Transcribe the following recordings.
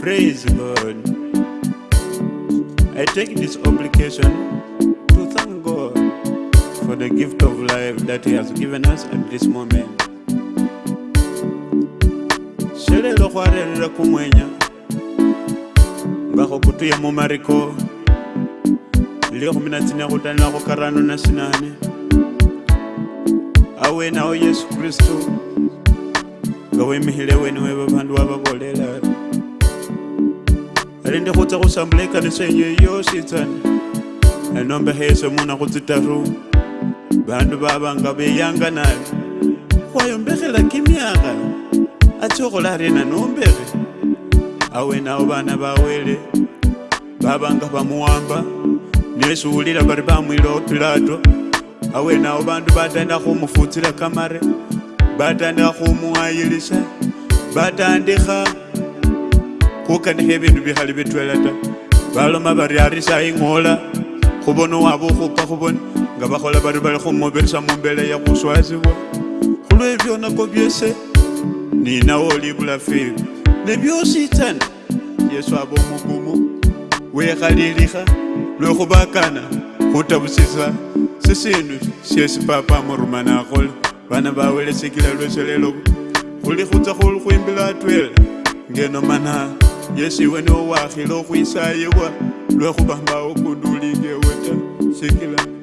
Praise God. I take this obligation to thank God for the gift of life that He has given us at this moment. shelelo khwarerere kumwenya kutu ya mumariko likhumi na kutani khutanila khukarano na Awe nao yesu kristo Gawe mihile wene we babandu wababolela balinde khutsa khusambula ekanisa yenye yositsana enombekha yese e muna khutsitaru bandu babanga beyanga nabi khwayombekhela kimyakha atsi okhola arena nombekhe awenawo bana bawele babanga bamuwamba nesuwulila bari bamwile otilato awenawo bandu batandikha khumufutsila kamare batandikha khumuwayilisha batandikha kokanaha ebindu bihali bitwela ta baloma bari ari saing'ola khubona wabukhupa khubona nga bakhola bari bari khumubirisa mumbela yakhuswasibwa khulwe byonako byese ninawo olibula fibi nebyositsana yesu aba omukumu wekhalilikha lwekhubakana khutabusisa sisindu syesi papa amurumana akhola bana bawelesikila lweselelo khuli khutsa khuli khwimbila atwela ngeno manaa yesu iwe nowakhile ukhwisayiwa lwekhubamba ukundulike weta eh, sikila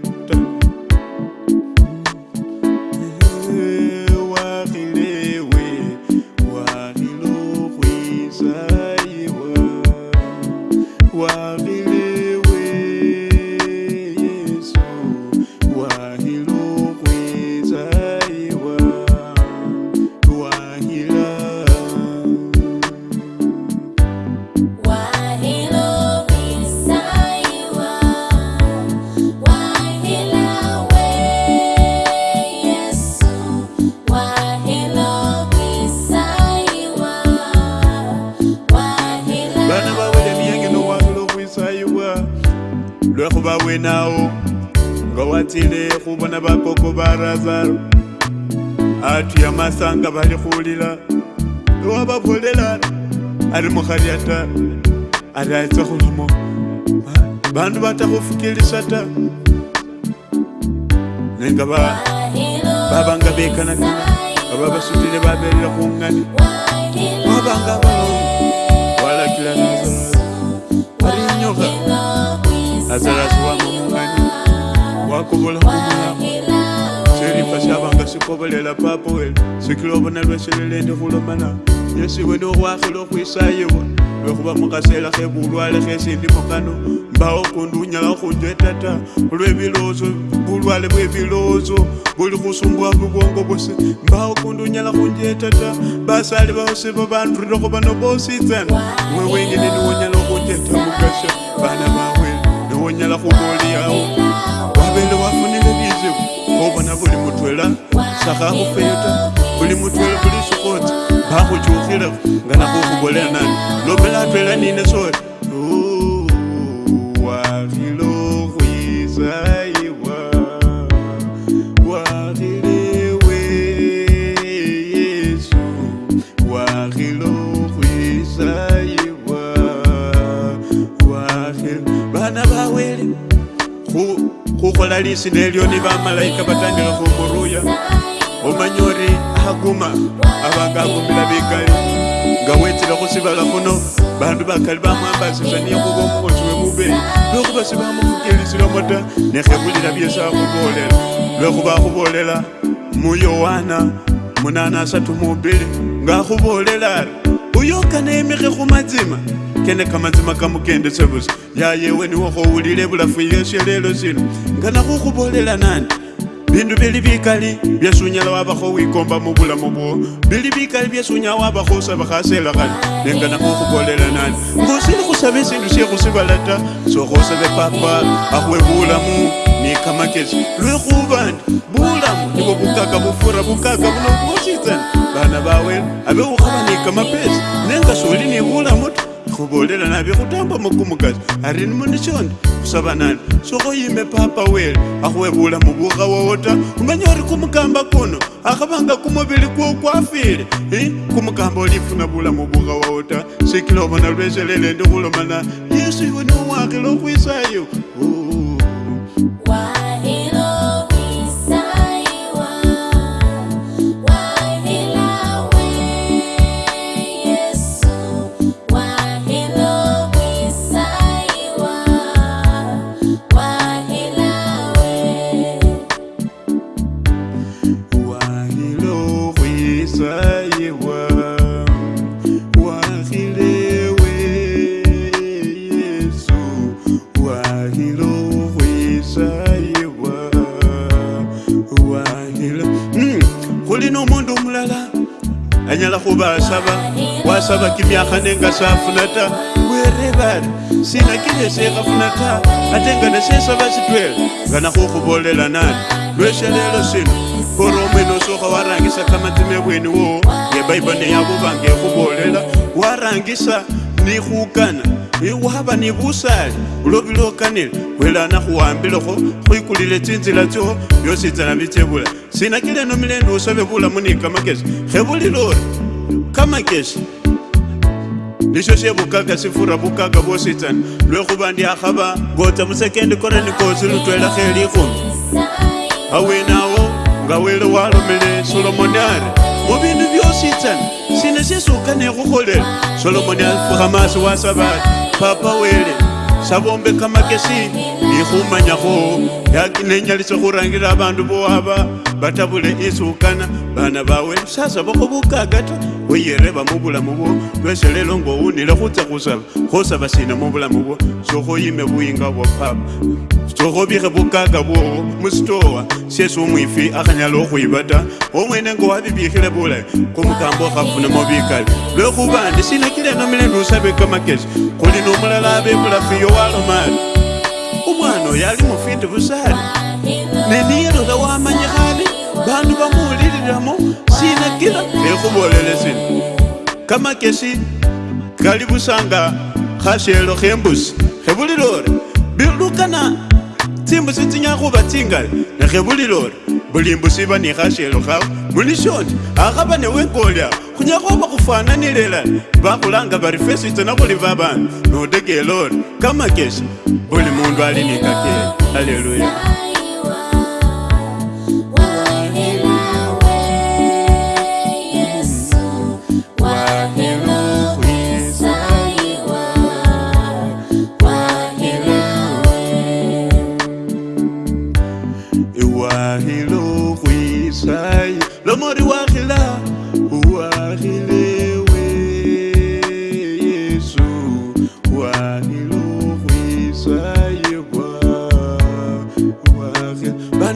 lola go ba wenao nga wa tsele go bona bakoko ba razaro a ya masanga ba le golela le wa ba bolelana a re mogari ata a re a etsa go lamo bantu ba tla go fokelesa ta ne nka ba ba banga bekana kana ba ba ba sutile ba belela go ngane ba banga ba wala kila nazo ba re nyoga azarazi wamumunganyi wakubula omulamu serifa syabanga sikobolela papa sikila obona lweserere ndi khulomana yesiwe nobwakhile okhwisayibwa lwekhuba mukhaseera khebulwale khesindimo kano mbawo kundi unyala khunjeta ta olwebilowoozo bulwale bwebilowoozo buli khusumbuwa bubwongo bwosi mbawo kundi unyala khunjeta ta basali bawosi babandurirekho bano bositsana mwe niwonyala khunjeta mukasha bana bawe wonyala khubolyawo wabele wafunile bizibu obona buli mutwela sakhakhufeyota buli mutwela buli sukoti bakhuchukhilekho nga nakhukhubolela nani lobela atwela nine sori analisi nelioni vamalaika vatangila kumuruya omanya ori aguma avanga agumila vikali nga wetsila khusivala khuno bandu bakali bamwambasisa niyekhuva omukhosi wemubeyi lwekhuva sivamukhukelisilamo ta nekhekulila byesi akhuvolela lwekhuva akhuvolela muyowana munana asatu mubili nga akhuvolela ari uyokaneemikhe khumazima kene kamanzima kamukende sebusa yayewe niwokhowulile bulafu yesye lelo sino nga nakhukhubolela nani bindu bili bikali byesi unyala wabakho wikomba mubulamu bwo bili bikali byesi unyala wabakho usaba khasela khani nenga nakhukhubolela nani ngosili khusaba sindu syekhusibala ta sokhosabe papa akhwe bulamu ni kamakesi lwekhuba ndi bulamu nibo bukaka bufura bukaka buno bwositsana bana bawe abe ukhaba ni kamapesi nenga soli ni bulamu ta khubolela nabe khutamba mukumukazi ari ni muni chonde kusavanani soko yime papa wele akhuwebula mubuka wota umenya uri kumukamba kuno akhavanga kumuvili kwo kwafile i kumukamba ulifuna bula mubuka wota sikilobona lwezelele ndikulomana yesu iwe niwakile ukwisayo oh, oh. anyala khuba asaba wasaba kimiakha nenga safuna ta werebari sinakilesekhafuna ta ate nga nasesaba sitwela nga nakhukhubolela nani lweshalelo sino oromwe nosokha warangisa kamatime bweni wowo ngebaibo neyakhubanga ekhubolela warangisa nikhukana ewaba ni busali ulobile okanile kwelana khuwambilekho khwikulile tsinzila tsyo byositsana bitsebula sinakile nomile ndi usobe bulamu ni kamakesi khebulilori kamakesi nisyo syebukaka sifura bukaka bositsana lwekhuba ndi akhaba ngotsa musekendi kore nikosi lutwela khelikhumi awenawo nga wele walomile solomonari mubindu byositsana sina syesukane khukholela solomoni afukha masi wasabati papa wele shavombeka makeshini ikhumanyakho yakinenyalise khurangira abandu bowaba batabule isukana bana bawe sasa bakhubukagata weyereba mubulamu bwo twese lelo ngo unile khutsa khusaba khusaba sina mubulamu bwo sokhoyime buyinga bwa papa sokhobikhe bukaga bwo musitowa syesi umwifi akhanyala okhwiba ta omwene ngo wabibikhile bulayi khumukambo khafunamo bikali lwekhuba ndi sinakile nomile ndusabe kamakesi khuli nomulala abebulafiyo walomali omwana oyo ali mufindi busaali neniyelula wamanyikhane bandu bamuwulililamo sinakila nekhubolele sino kamakesi kali busanga khashelo khembusi khebulilore bilukana tsimbusi tsinyala khuba tsingali nekhebulilore buli mbusi iba ni khashelo khawe mulishoni akhaba newengolyawo kunyako bakufananilila bakulanga bari fesite na buli babandu nodegelori kamakesha buli mundu ali nikakele haleluya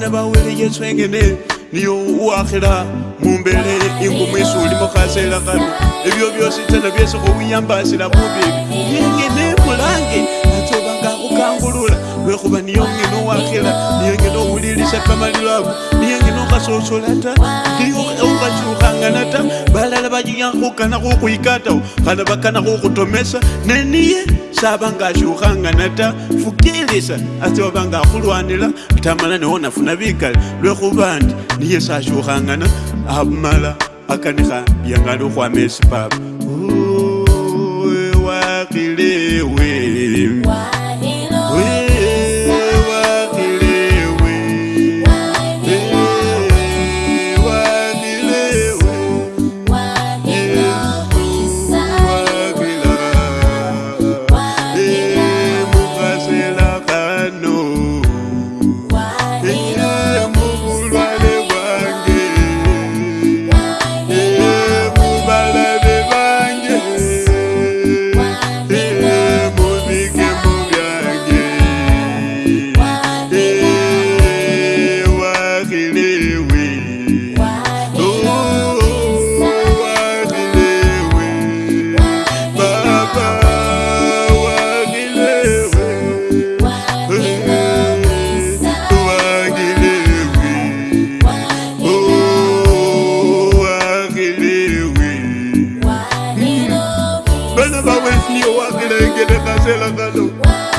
bana bawele yesengene niyo uwakhila mumbele ingumwisi uli mukhasela kano ebyo byosi tena byesi khuwiyambasila kubibi yengene mulange natsobanga khukangulula lwekhuba niyo ngene uwakhila niyo ngene uwulilisa kamalilo ako okasosolata okasiukanganata balala bayiyakukana kokwikatao kana bakana kokutomesa neniye sabanga asiukanganata fukilisa ate wabanga akulwanila tamala niwo nafuna bikale lwekhuba ndi niye sasiukangana abumala akanikha yangali ukhwama esi papa oh. Whenever we see you walking, I get a castle and a look.